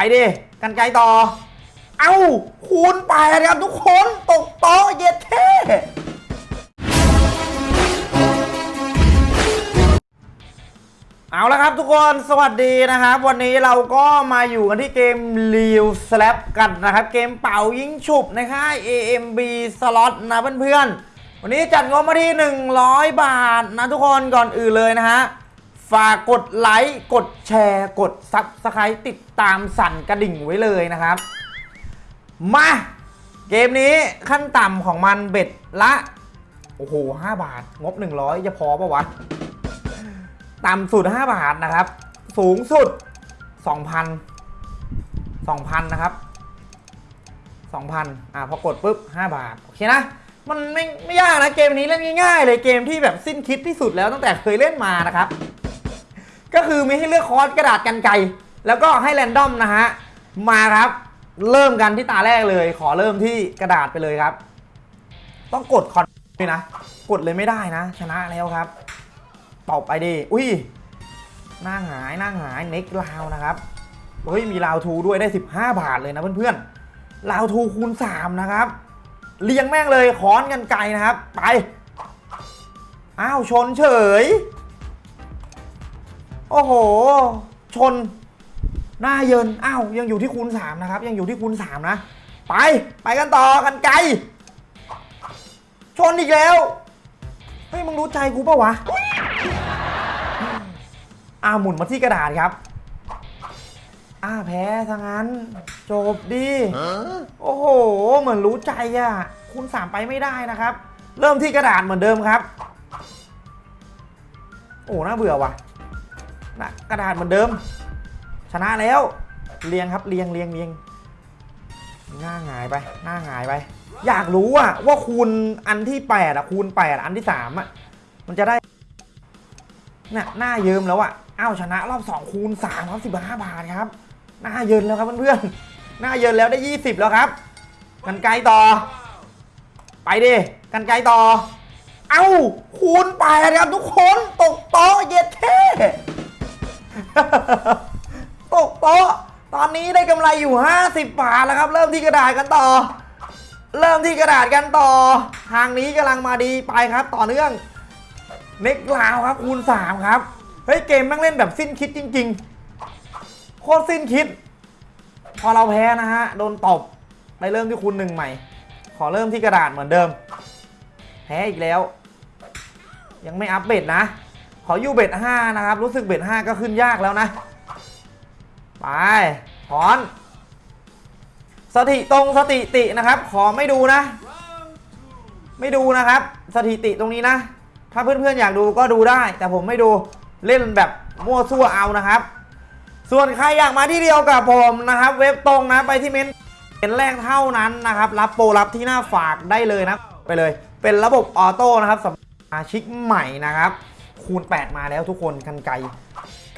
ไปดิ กันไกลต่อ เอ้า คูณแปครับทุกคน ตกโต๊ะเย็ดเท่เอาละครับทุกคนสวัสดีนะครับ วันนี้เราก็มาอยู่กันที่เกม r e a l Slap กันนะครับ เกมเป่ายิงฉุบในค่าย AMB Slot นะเพื่อนๆ วันนี้จัดงบมาที่ 100 บาทนะทุกคนก่อนอื่นเลยนะฮะ ฝากกดไลค์ กดแชร์ กด Subscribe ติดตามสั่นกระดิ่งไว้เลยนะครับ มา เกมนี้ขั้นต่ำของมันเบ็ดละ โอ้โห 5 บาท งบ 100 จะพอปะวะ ต่ำสุด 5 บาทนะครับ สูงสุด 2,000 2,000 นะครับ 2,000 อ่าพอกดปุ๊บ 5 บาท โอเคนะมันไม่ไม่ยากนะเกมนี้เล่นง่ายๆเลยเกมที่แบบสิ้นคิดที่สุดแล้วตั้งแต่เคยเล่นมานะครับ ก็คือมีให้เลือกค้อนกระดาษกรรไกรแล้วก็ให้ random นะฮะ มาครับ เริ่มกันที่ตาแรกเลย ขอเริ่มที่กระดาษไปเลยครับ ต้องกดค้อนด้วยนะ กดเลยไม่ได้นะ ชนะแล้วครับตอบไปดิ อุ้ยหน้าหายหน้าหายเน็กลาวนะครับ เฮ้ย มี round two ด้วยได้ 15 บาทเลยนะเพื่อนๆ round two คูณ 3 นะครับ เลี้ยงแม่งเลยค้อนกรรไกรนะครับ ไป อ้าว ชนเฉย โอ้โห ชน หน้าเยิน อ้าวยังอยู่ที่คูณ3นะครับ ยังอยู่ที่คูณ3นะ ไป ไปกันต่อกันไกล ชนอีกแล้ว เฮ้ยมึงรู้ใจกูปะวะอ่าหมุนมาที่กระดาษครับอ่าแพ้ซะงั้น จบดิ โอ้โห เหมือนรู้ใจอะคูณสามไปไม่ได้นะครับ เริ่มที่กระดาษเหมือนเดิมครับ โอ้น่าเบื่อว่ะ นะกระดาษเหมือนเดิม ชนะแล้วเรียงครับเรียงเรียงเรียงหน้าหงายไป หน้าหงายไป อยากรู้อะว่าคูณอันที่แปดอะคูณแปดอันที่สามอะมันจะได้น่ะหน้าเยิ้มแล้วอะอ้าวชนะรอบ2คูณ3ครับ15บาทครับ หน้าเยินแล้วครับเพื่อนๆหน้าเยินแล้วได้ 20 แล้วครับกันไกลต่อ ไปดิกันไกลต่อ เอ้าคูณแปดครับทุกคนตกโต๊ะเย็ดเท่ ตกโต๊ะตอนนี้ได้กำไรอยู่ 50 บาทแล้วครับ เริ่มที่กระดาษกันต่อ เริ่มที่กระดาษกันต่อ ทางนี้กำลังมาดีไปครับ ต่อเนื่องเน็กลาวครับคูณ3ครับเฮ้ยเกมแม่งเล่นแบบสิ้นคิดจริง ๆ โคตรสิ้นคิด พอเราแพ้นะฮะโดนตบไปเริ่มที่คูณหนึ่งใหม่ ขอเริ่มที่กระดาษเหมือนเดิม แพ้อีกแล้ว ยังไม่อัพเบ็ดนะ ขออยู่เบ็ด5นะครับ รู้สึกเบ็ด5ก็ขึ้นยากแล้วนะ ไปถอนสถิตรงสถิตินะครับ ขอไม่ดูนะ ไม่ดูนะครับ สถิติตรงนี้นะ ถ้าเพื่อนๆอยากดูก็ดูได้ แต่ผมไม่ดูเล่นแบบมั่วซั่วเอานะครับ ส่วนใครอยากมาที่เดียวกับผมนะครับ เว็บตรงนะไปที่เมนเป็นแรกเท่านั้นนะครับ รับโปรรับที่หน้าฝากได้เลยนะ ไปเลย เป็นระบบออโต้นะครับสำหรับสมาชิกใหม่นะครับ คูณ 8 มาแล้วทุกคนกันไก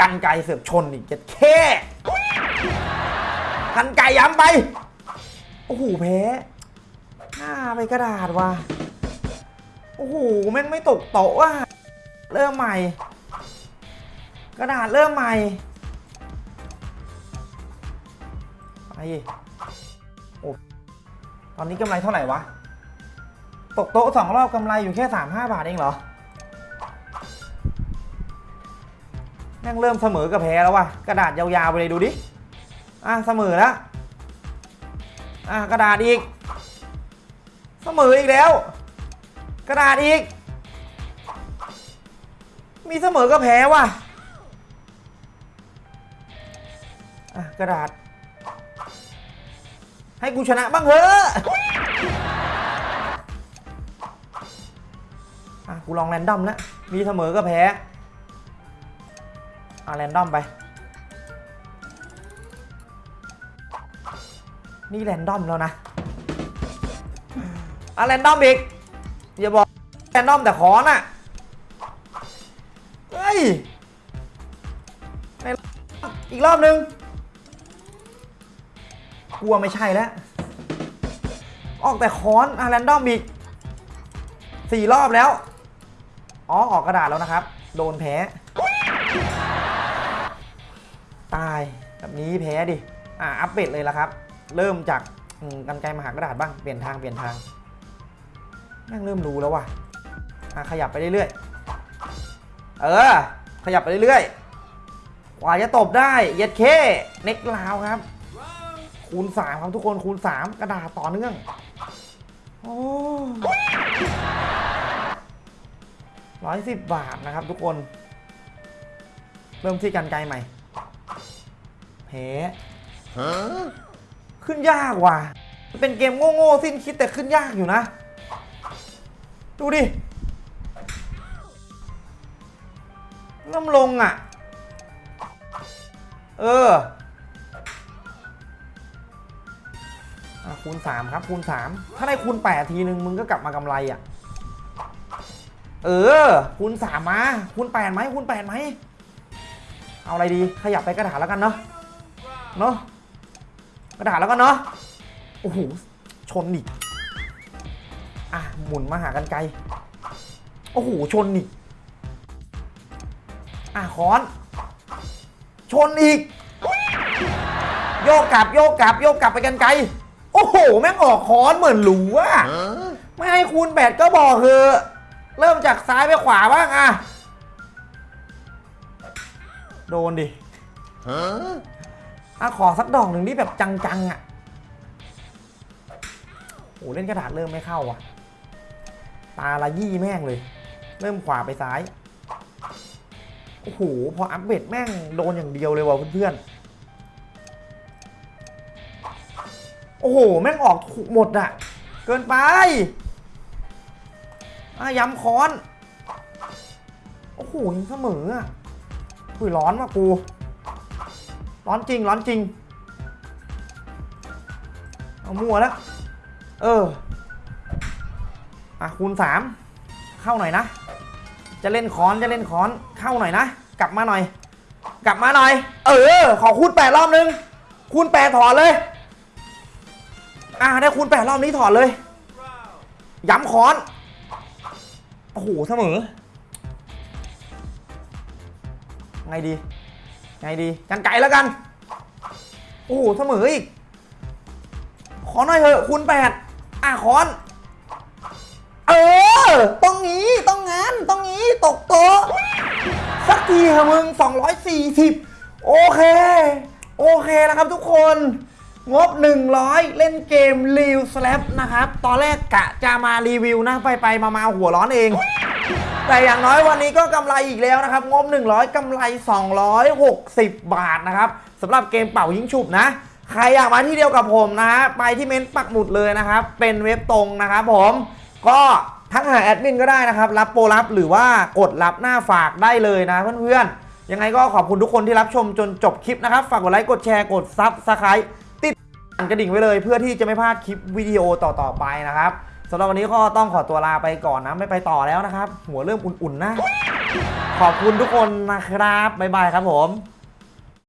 กันไกเสือกชนอีกเจ็ดแค่กันไกย้ำไป โอ้โหแพ้หน้าไปกระดาษว่ะโอ้โหแม่งไม่ตกโต๊ะว่ะเริ่มใหม่ กระดาษเริ่มใหม่ไปโอ้ตอนนี้กำไรเท่าไหร่วะ ตกโต๊ะสองรอบกำไรอยู่แค่สามห้าบาทเองเหรอ แม่งเริ่มเสมอกับแพ้แล้วว่ะกระดาษยาวๆไปเลยดูดิอะเสมอแล้วอะกระดาษอีก เสมออีกแล้ว กระดาษอีก มีเสมอก็แพ้ว่ะอะกระดาษ ให้กูชนะบ้างเถอะอะกูลองแรนดอมแล้วมีเสมอก็แพ้ อะแรนดอมไป นี่แรนดอมแล้วนะอะแรนดอมอีก อย่าบอกแรนดอมแต่ขอน่ะ เฮ้ยในอีกรอบนึงกลัวไม่ใช่แล้ว ออกแต่ค้อนอะแรนดอมอีกสี่รอบแล้ว อ๋อ ออกกระดาษแล้วนะครับ โดนแพ้ายแบบนี้แพ้ดิอ่าอัปเดตเลยละครับ เริ่มจากกันไกลมหากระดาษบ้างเปลี่ยนทางเปลี่ยนทางแม่งเริ่มรู้แล้วว่ะอะขยับไปเรื่อยๆเออ ขยับไปเรื่อยๆกว่าจะตบได้เย็ดเคเน็กลาวครับ คูณสามครับทุกคนคูณสามกระดาษต่อเนื่องโอ้ร้อยสิบบาทนะครับทุกคน เริ่มที่กันไกลใหม่ เพขึ้นยากว่ะ เป็นเกมโง่ๆสิ้นคิดแต่ขึ้นยากอยู่นะ ดูดิเริ่มลงอะเอออคูณ 3 ครับคูณ 3 ถ้าได้คูณ 8 ทีนึงมึงก็กลับมากำไรอะ เออ คูณ 3 มา คูณ8ไหมคูณ8ไหม เอาอะไรดี ขยับไปกระดาษแล้วกันเนาะ เนาะกระดาษแล้วกันเนาะโอ้โหชนอีกอะหมุนมาหากันไกลโอ้โหชนอีกอะค้อน ชนอีก โยกกลับโยกกลับโยกกลับไปกันไกล โอ้โห แม่งออกค้อนเหมือนหรูอะไม่ให้คูณแปดก็บอกคือ เริ่มจากซ้ายไปขวาบ้างอะโดนดิ อะขอสักดอกหนึ่งที่แบบจังๆอะโอ้เล่นกระดาษเริ่มไม่เข้าอะตาละยี่แม่งเลย เริ่มขวาไปซ้าย โอ้โห พออัพเบดแม่งโดนอย่างเดียวเลยว่ะเพื่อนๆ โอ้โห แม่งออกถูกหมดอะ เกินไปอะย้ำค้อน โอ้โหยังเสมออะอุ้ยร้อนว่ะกู ร้อนจริงร้อนจริง เอามัวแล้ว เออ อะคูณสามเข้าหน่อยนะ จะเล่นคอนจะเล่นคอนเข้าหน่อยนะ กลับมาหน่อย กลับมาหน่อย เออ ขอคูณแปดรอบนึง คูณแปดถอดเลย อ่าได้คูณแปดรอบนี้ถอดเลย ย้ำค้อนโอ้โหเสมอ ไงดี ไงดีกันไก่แล้วกัน โอ้โหเสมออีก ขอหน่อยเถอะคูณแปดอะคอน เออ ต้องงี้ต้องงั้นต้องงี้ตกโต๊ะสักทีเถอะมึง 240 โอเค โอเคแล้วครับทุกคน งบ 100 เล่นเกม r e a l Slap นะครับ ตอนแรกกะจะมารีวิวนะไปไปมามาหัวร้อนเอง แต่อย่างน้อยวันนี้ก็กำไรอีกแล้วนะครับ งบ 100 กำไร 260 บาทนะครับสำหรับเกมเป่ายิงฉุบนะ ใครอยากมาที่เดียวกับผมนะฮะไปที่เม้นต์ปักหมุดเลยนะครับ เป็นเว็บตรงนะครับผมก็ทักหาแอดมินก็ได้นะครับ รับโปรรับหรือว่ากดรับหน้าฝากได้เลยนะเพื่อนๆ ยังไงก็ขอบคุณทุกคนที่รับชมจนจบคลิปนะครับ ฝากกดไลค์ กดแชร์ กด subscribe ติดกระดิ่งไว้เลย เพื่อที่จะไม่พลาดคลิปวิดีโอต่อๆไปนะครับ สำหรับวันนี้ก็ต้องขอตัวลาไปก่อนนะ ไม่ไปต่อแล้วนะครับ หัวเริ่มอุ่นๆนะ ขอบคุณทุกคนนะครับ บ๊ายบายครับผม